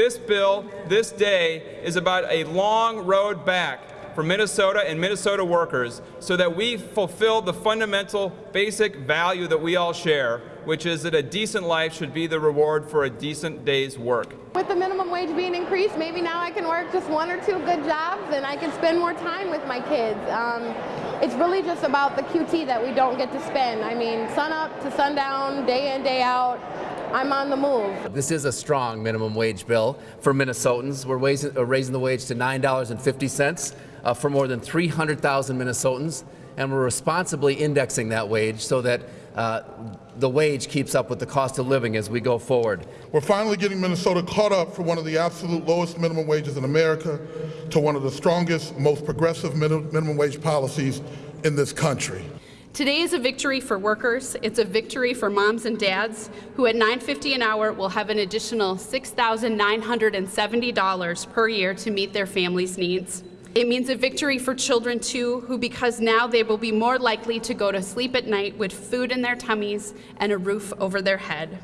This bill, this day, is about a long road back for Minnesota and Minnesota workers so that we fulfill the fundamental basic value that we all share, which is that a decent life should be the reward for a decent day's work. With the minimum wage being increased, maybe now I can work just one or two good jobs and I can spend more time with my kids. Um, it's really just about the QT that we don't get to spend. I mean, sun up to sundown, day in, day out. I'm on the move. This is a strong minimum wage bill for Minnesotans. We're raising, uh, raising the wage to $9.50 uh, for more than 300,000 Minnesotans, and we're responsibly indexing that wage so that uh, the wage keeps up with the cost of living as we go forward. We're finally getting Minnesota caught up from one of the absolute lowest minimum wages in America to one of the strongest, most progressive minimum wage policies in this country. Today is a victory for workers. It's a victory for moms and dads who at $9.50 an hour will have an additional $6,970 per year to meet their family's needs. It means a victory for children too, who because now they will be more likely to go to sleep at night with food in their tummies and a roof over their head.